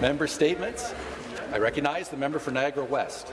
Member statements. I recognize the member for Niagara West.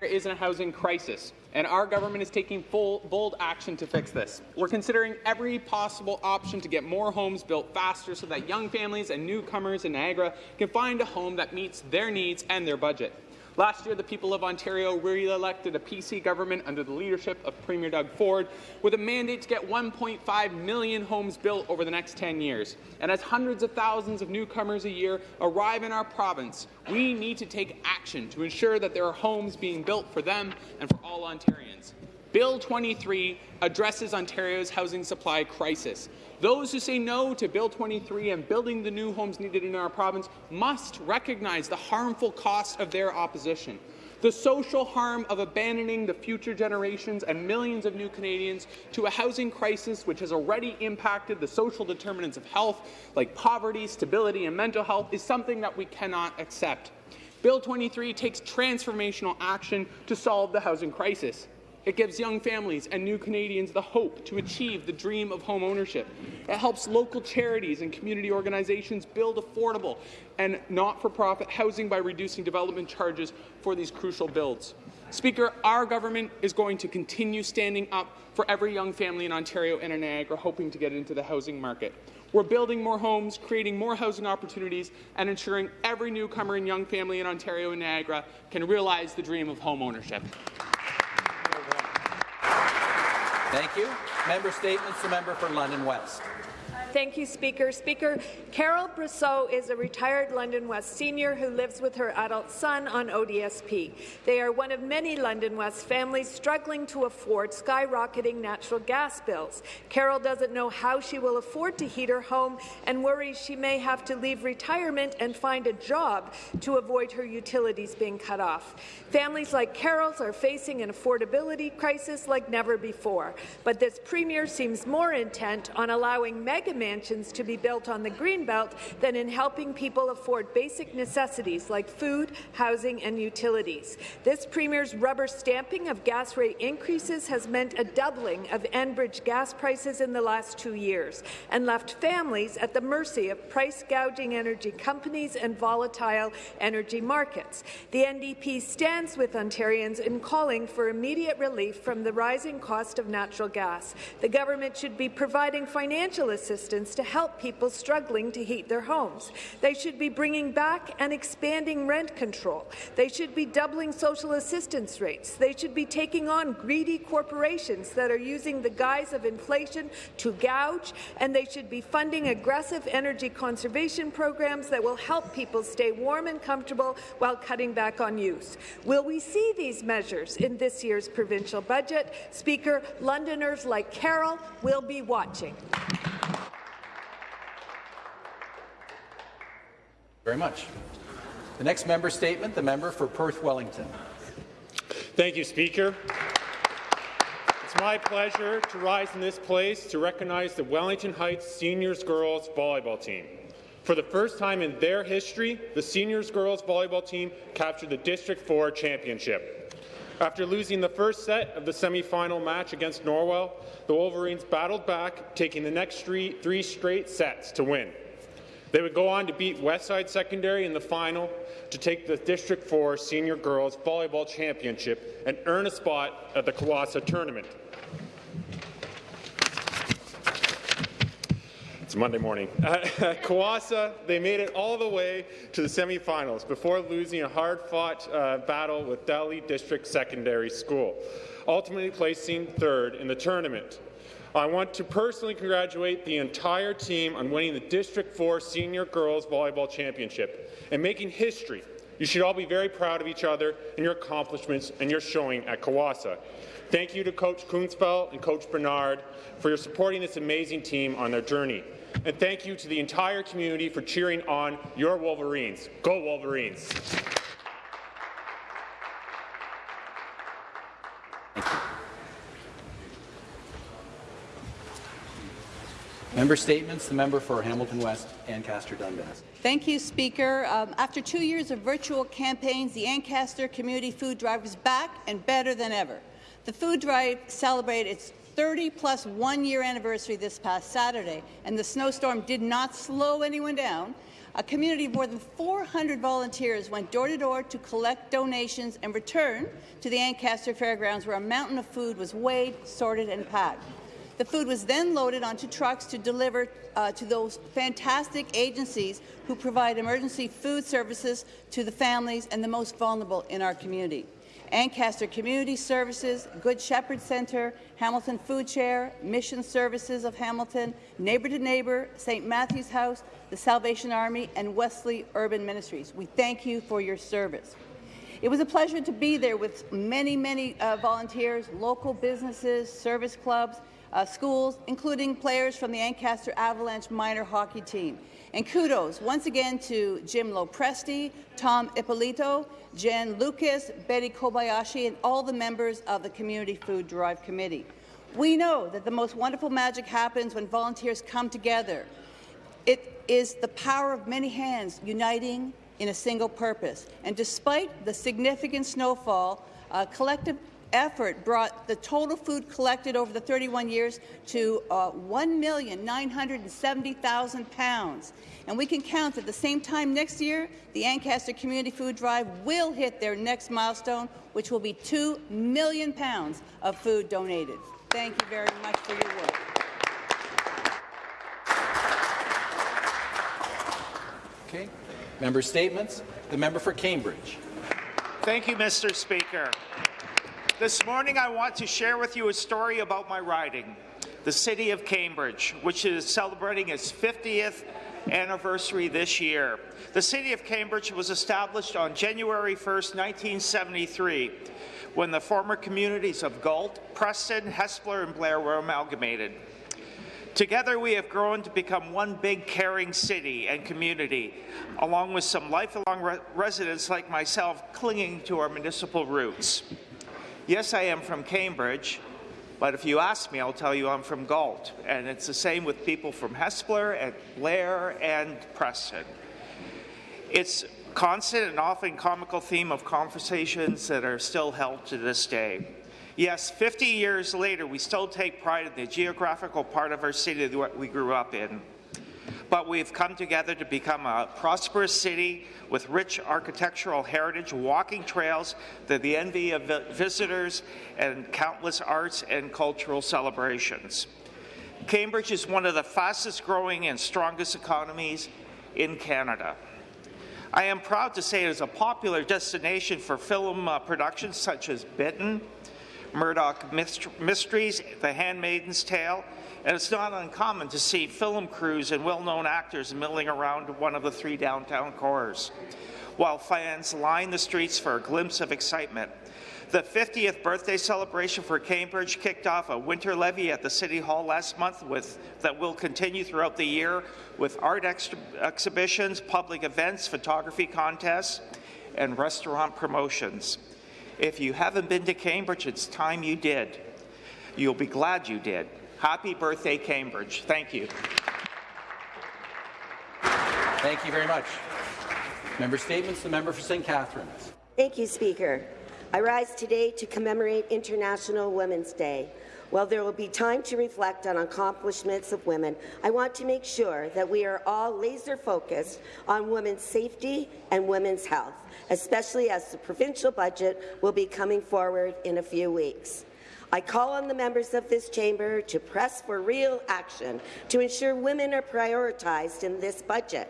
There is a housing crisis, and our government is taking full, bold action to fix this. We're considering every possible option to get more homes built faster so that young families and newcomers in Niagara can find a home that meets their needs and their budget. Last year, the people of Ontario re-elected a PC government under the leadership of Premier Doug Ford with a mandate to get 1.5 million homes built over the next 10 years. And as hundreds of thousands of newcomers a year arrive in our province, we need to take action to ensure that there are homes being built for them and for all Ontarians. Bill 23 addresses Ontario's housing supply crisis. Those who say no to Bill 23 and building the new homes needed in our province must recognize the harmful cost of their opposition. The social harm of abandoning the future generations and millions of new Canadians to a housing crisis which has already impacted the social determinants of health, like poverty, stability and mental health, is something that we cannot accept. Bill 23 takes transformational action to solve the housing crisis. It gives young families and new Canadians the hope to achieve the dream of home ownership. It helps local charities and community organizations build affordable and not-for-profit housing by reducing development charges for these crucial builds. Speaker, our government is going to continue standing up for every young family in Ontario and in Niagara hoping to get into the housing market. We're building more homes, creating more housing opportunities, and ensuring every newcomer and young family in Ontario and Niagara can realize the dream of home ownership. Thank you. Member statements. The member for London West. Thank you, Speaker. Speaker, Carol Brousseau is a retired London West senior who lives with her adult son on ODSP. They are one of many London West families struggling to afford skyrocketing natural gas bills. Carol doesn't know how she will afford to heat her home and worries she may have to leave retirement and find a job to avoid her utilities being cut off. Families like Carol's are facing an affordability crisis like never before, but this Premier seems more intent on allowing mega mansions to be built on the Greenbelt than in helping people afford basic necessities like food, housing and utilities. This Premier's rubber stamping of gas rate increases has meant a doubling of Enbridge gas prices in the last two years and left families at the mercy of price-gouging energy companies and volatile energy markets. The NDP stands with Ontarians in calling for immediate relief from the rising cost of natural gas. The government should be providing financial assistance assistance to help people struggling to heat their homes. They should be bringing back and expanding rent control. They should be doubling social assistance rates. They should be taking on greedy corporations that are using the guise of inflation to gouge, and they should be funding aggressive energy conservation programs that will help people stay warm and comfortable while cutting back on use. Will we see these measures in this year's provincial budget? Speaker, Londoners like Carol will be watching. Very much. The next member statement, the member for Perth Wellington. Thank you, Speaker. It's my pleasure to rise in this place to recognize the Wellington Heights Seniors Girls Volleyball Team. For the first time in their history, the Seniors Girls Volleyball Team captured the District 4 Championship. After losing the first set of the semi-final match against Norwell, the Wolverines battled back, taking the next three, three straight sets to win. They would go on to beat Westside Secondary in the final to take the District 4 Senior Girls Volleyball Championship and earn a spot at the CWOSSA tournament. It's Monday morning. At CWOSSA, they made it all the way to the semifinals before losing a hard-fought uh, battle with Delhi District Secondary School, ultimately placing third in the tournament. I want to personally congratulate the entire team on winning the District 4 Senior Girls Volleyball Championship and making history. You should all be very proud of each other and your accomplishments and your showing at CWOSSA. Thank you to Coach Kunzfeld and Coach Bernard for your supporting this amazing team on their journey. And thank you to the entire community for cheering on your Wolverines. Go Wolverines! Member statements. The member for Hamilton West, Ancaster Dundas. Thank you, Speaker. Um, after two years of virtual campaigns, the Ancaster Community Food Drive is back and better than ever. The food drive celebrated its 30-plus one-year anniversary this past Saturday, and the snowstorm did not slow anyone down. A community of more than 400 volunteers went door to door to collect donations and return to the Ancaster Fairgrounds, where a mountain of food was weighed, sorted, and packed. The food was then loaded onto trucks to deliver uh, to those fantastic agencies who provide emergency food services to the families and the most vulnerable in our community. Ancaster Community Services, Good Shepherd Centre, Hamilton Food Share, Mission Services of Hamilton, Neighbour to Neighbour, St. Matthew's House, the Salvation Army, and Wesley Urban Ministries. We thank you for your service. It was a pleasure to be there with many, many uh, volunteers, local businesses, service clubs, uh, schools, including players from the Ancaster Avalanche minor hockey team. And kudos once again to Jim Lopresti, Tom Ippolito, Jen Lucas, Betty Kobayashi, and all the members of the Community Food Drive Committee. We know that the most wonderful magic happens when volunteers come together. It is the power of many hands uniting in a single purpose. And despite the significant snowfall, uh, collective effort brought the total food collected over the 31 years to uh, 1,970,000 pounds. And we can count at the same time next year, the Ancaster Community Food Drive will hit their next milestone, which will be 2 million pounds of food donated. Thank you very much for your work. Okay. Member statements. The member for Cambridge. Thank you, Mr. Speaker. This morning, I want to share with you a story about my riding, the City of Cambridge, which is celebrating its 50th anniversary this year. The City of Cambridge was established on January 1, 1973, when the former communities of Galt, Preston, Hespeler, and Blair were amalgamated. Together, we have grown to become one big caring city and community, along with some lifelong re residents like myself clinging to our municipal roots. Yes, I am from Cambridge, but if you ask me, I'll tell you I'm from Galt. And it's the same with people from Hespeler and Blair and Preston. It's constant and often comical theme of conversations that are still held to this day. Yes, 50 years later, we still take pride in the geographical part of our city that we grew up in. But we've come together to become a prosperous city with rich architectural heritage, walking trails, the, the envy of visitors, and countless arts and cultural celebrations. Cambridge is one of the fastest growing and strongest economies in Canada. I am proud to say it is a popular destination for film uh, productions such as Bitten, Murdoch Mysteries, The Handmaid's Tale, and it's not uncommon to see film crews and well-known actors milling around one of the three downtown cores, while fans line the streets for a glimpse of excitement. The 50th birthday celebration for Cambridge kicked off a winter levee at the City Hall last month with, that will continue throughout the year with art ex exhibitions, public events, photography contests, and restaurant promotions. If you haven't been to Cambridge, it's time you did. You'll be glad you did. Happy birthday, Cambridge. Thank you. Thank you very much. Member statements. The member for St. Catharines. Thank you, Speaker. I rise today to commemorate International Women's Day. While there will be time to reflect on accomplishments of women, I want to make sure that we are all laser-focused on women's safety and women's health, especially as the provincial budget will be coming forward in a few weeks. I call on the members of this chamber to press for real action to ensure women are prioritized in this budget.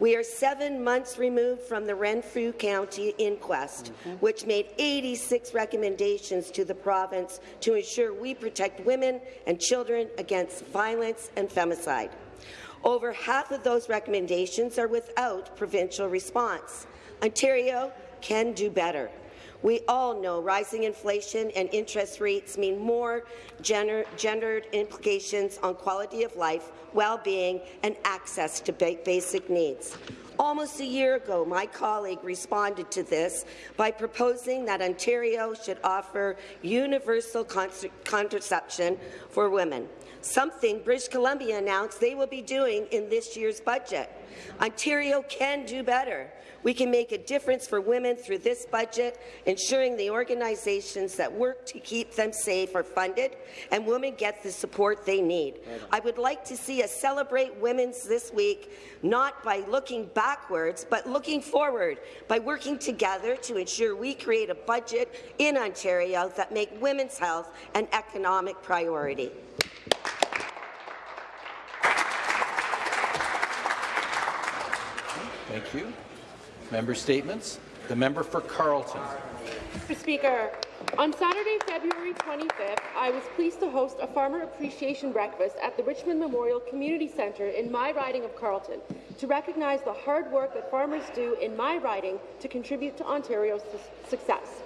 We are seven months removed from the Renfrew County inquest, mm -hmm. which made 86 recommendations to the province to ensure we protect women and children against violence and femicide. Over half of those recommendations are without provincial response. Ontario can do better. We all know rising inflation and interest rates mean more gender gendered implications on quality of life, well-being, and access to ba basic needs. Almost a year ago, my colleague responded to this by proposing that Ontario should offer universal contraception for women. something British Columbia announced they will be doing in this year's budget. Ontario can do better. We can make a difference for women through this budget, ensuring the organizations that work to keep them safe are funded and women get the support they need. I would like to see us celebrate women's this week, not by looking backwards, but looking forward, by working together to ensure we create a budget in Ontario that make women's health an economic priority. Thank you. Member statements. The member for Carleton. Mr. Speaker, on Saturday, February 25th, I was pleased to host a farmer appreciation breakfast at the Richmond Memorial Community Centre in my riding of Carleton to recognize the hard work that farmers do in my riding to contribute to Ontario's success.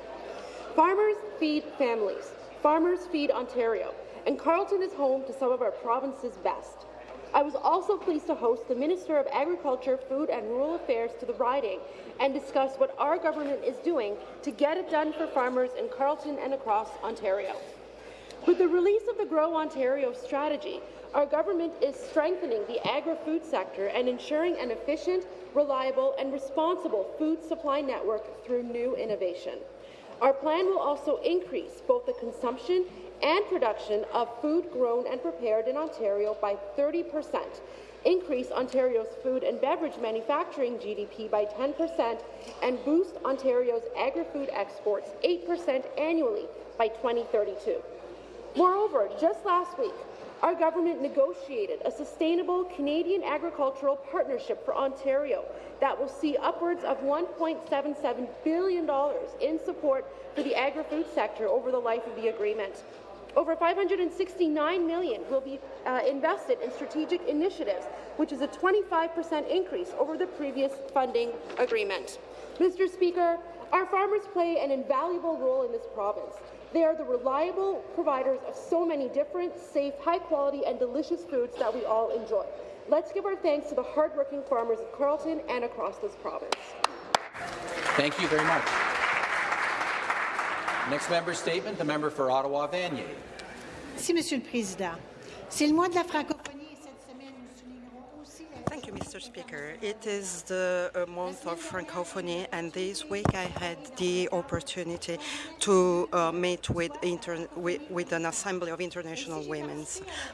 Farmers feed families. Farmers feed Ontario. And Carleton is home to some of our province's best. I was also pleased to host the Minister of Agriculture, Food and Rural Affairs to the riding and discuss what our government is doing to get it done for farmers in Carleton and across Ontario. With the release of the Grow Ontario strategy, our government is strengthening the agri-food sector and ensuring an efficient, reliable and responsible food supply network through new innovation. Our plan will also increase both the consumption and production of food grown and prepared in Ontario by 30 percent, increase Ontario's food and beverage manufacturing GDP by 10 percent, and boost Ontario's agri-food exports 8 percent annually by 2032. Moreover, just last week, our government negotiated a sustainable Canadian agricultural partnership for Ontario that will see upwards of $1.77 billion in support for the agri-food sector over the life of the agreement. Over 569 million will be uh, invested in strategic initiatives, which is a 25% increase over the previous funding agreement. Mr. Speaker, our farmers play an invaluable role in this province. They are the reliable providers of so many different, safe, high-quality and delicious foods that we all enjoy. Let's give our thanks to the hardworking farmers of Carleton and across this province. Thank you very much. Next member statement, the member for Ottawa-Vanier. Merci, Monsieur le Président. C'est le mois de la francophonie et cette semaine, nous soulignerons aussi la Thank you, Mr. Speaker. It is the uh, month of Francophonie, and this week I had the opportunity to uh, meet with, with, with, an assembly of international women.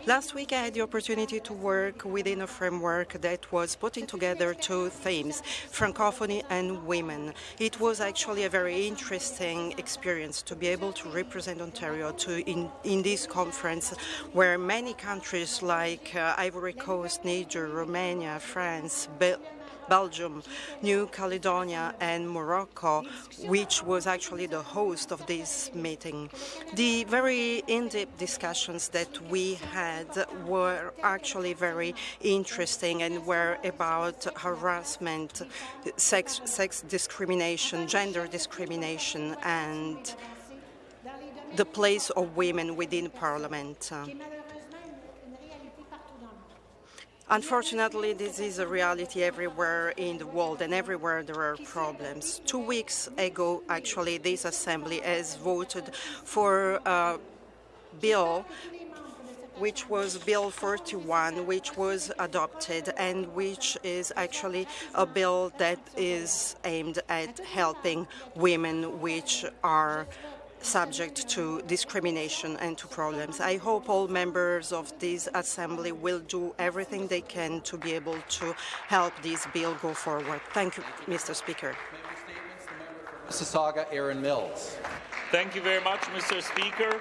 Last week I had the opportunity to work within a framework that was putting together two themes, Francophonie and women. It was actually a very interesting experience to be able to represent Ontario to in, in this conference where many countries like uh, Ivory Coast, Niger, Romania, France, Bel Belgium, New Caledonia and Morocco, which was actually the host of this meeting. The very in-depth discussions that we had were actually very interesting and were about harassment, sex, sex discrimination, gender discrimination and the place of women within Parliament. Unfortunately, this is a reality everywhere in the world and everywhere there are problems. Two weeks ago, actually, this assembly has voted for a bill which was Bill 41, which was adopted and which is actually a bill that is aimed at helping women which are subject to discrimination and to problems. I hope all members of this assembly will do everything they can to be able to help this bill go forward. Thank you, Mr. Speaker. Mississauga, Erin Mills. Thank you very much, Mr. Speaker.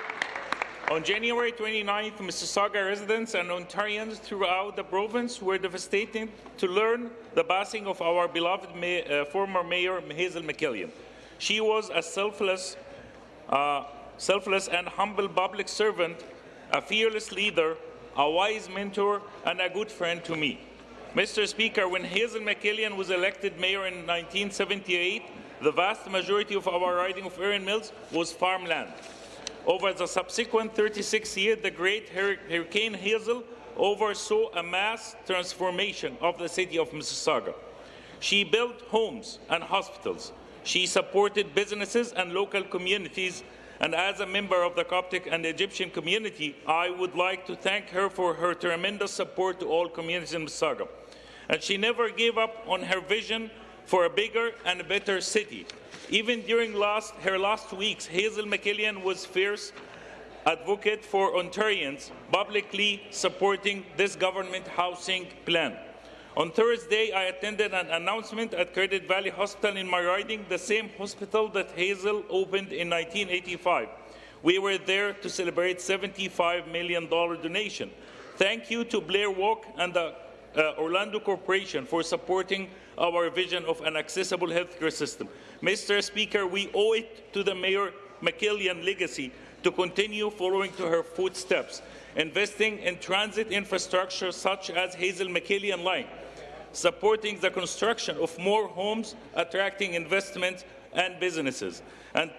On January 29th, Mississauga residents and Ontarians throughout the province were devastated to learn the passing of our beloved may, uh, former Mayor Hazel McCallion. She was a selfless a selfless and humble public servant, a fearless leader, a wise mentor, and a good friend to me. Mr. Speaker, when Hazel McCallion was elected mayor in 1978, the vast majority of our riding of Erin Mills was farmland. Over the subsequent 36 years, the great Hurricane Hazel oversaw a mass transformation of the city of Mississauga. She built homes and hospitals, she supported businesses and local communities And as a member of the Coptic and Egyptian community, I would like to thank her for her tremendous support to all communities in Mississauga. And she never gave up on her vision for a bigger and better city. Even during last, her last weeks, Hazel McCallion was fierce advocate for Ontarians, publicly supporting this government housing plan. On Thursday, I attended an announcement at Credit Valley Hospital in my riding, the same hospital that Hazel opened in 1985. We were there to celebrate $75 million donation. Thank you to Blair Walk and the uh, Orlando Corporation for supporting our vision of an accessible healthcare system. Mr. Speaker, we owe it to the Mayor McCallion legacy to continue following to her footsteps, investing in transit infrastructure such as Hazel McCallion Line, supporting the construction of more homes, attracting investment and businesses, and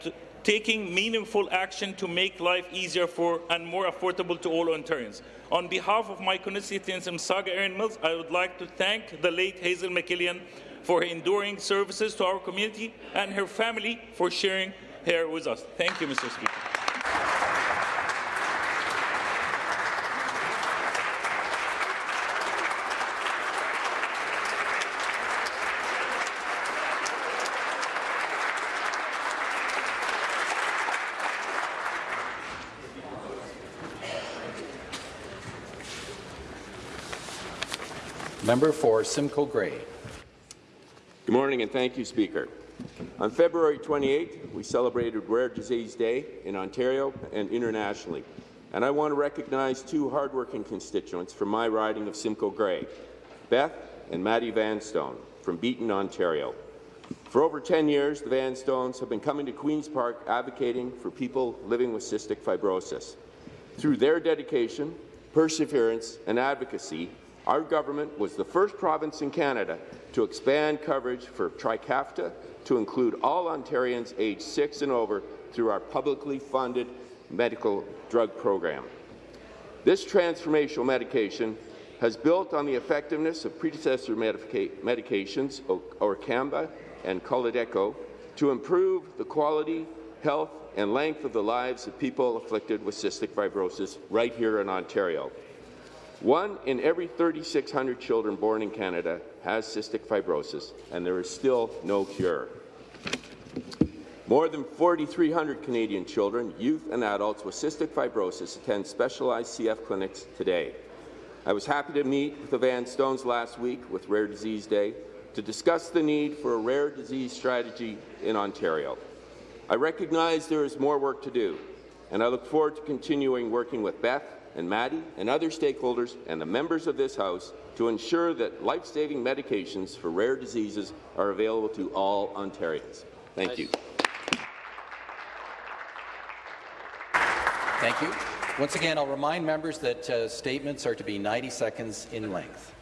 taking meaningful action to make life easier for and more affordable to all Ontarians. On behalf of my constituents in Mississauga Erin Mills, I would like to thank the late Hazel McCallion for her enduring services to our community and her family for sharing her with us. Thank you, Mr. Speaker. Member for Simcoe Grey. Good morning and thank you, Speaker. On February 28, we celebrated Rare Disease Day in Ontario and internationally. And I want to recognize two hardworking constituents from my riding of Simcoe Grey, Beth and Maddie Vanstone from Beeton, Ontario. For over 10 years, the Vanstones have been coming to Queen's Park advocating for people living with cystic fibrosis. Through their dedication, perseverance and advocacy, our government was the first province in Canada to expand coverage for Trikafta to include all Ontarians aged 6 and over through our publicly funded medical drug program. This transformational medication has built on the effectiveness of predecessor medica medications, Orkambi and Kalydeco, to improve the quality, health and length of the lives of people afflicted with cystic fibrosis right here in Ontario. One in every 3,600 children born in Canada has cystic fibrosis, and there is still no cure. More than 4,300 Canadian children, youth and adults with cystic fibrosis attend specialized CF clinics today. I was happy to meet with the Van Stones last week with Rare Disease Day to discuss the need for a rare disease strategy in Ontario. I recognize there is more work to do, and I look forward to continuing working with Beth and Maddie and other stakeholders and the members of this House to ensure that life-saving medications for rare diseases are available to all Ontarians. Thank you. Thank you. Once again, I'll remind members that uh, statements are to be 90 seconds in length.